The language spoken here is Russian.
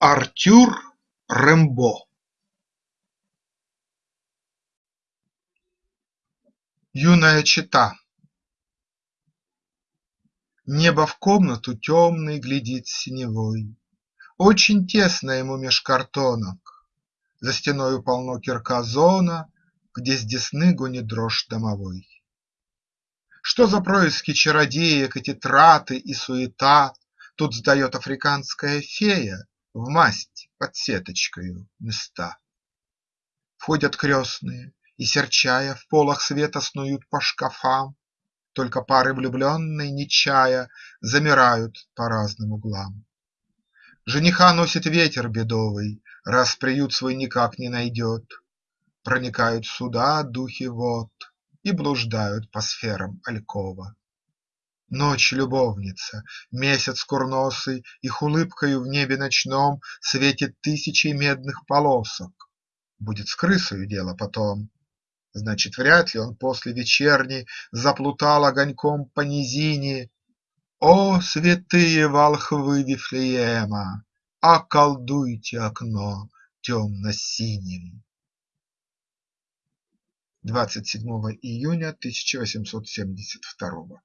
Артюр Рембо Юная чета Небо в комнату темной глядит синевой, Очень тесно ему меж картонок, За стеною полно кирказона, Где с десны гонит дрожь домовой. Что за происки чародеек эти траты и суета? Тут сдает африканская фея в масть под сеточкою места. Входят крестные и, серчая, в полах света снуют по шкафам, Только пары влюбленной, не чая, замирают по разным углам. Жениха носит ветер бедовый, раз приют свой никак не найдет, Проникают сюда духи вод и блуждают по сферам алькова. Ночь любовница, месяц курносый Их улыбкою в небе ночном Светит тысячей медных полосок. Будет с крысою дело потом. Значит, вряд ли он после вечерней Заплутал огоньком по низине. О, святые волхвы Вифлеема! Околдуйте окно темно-синим! 27 июня тысяча восемьсот семьдесят второго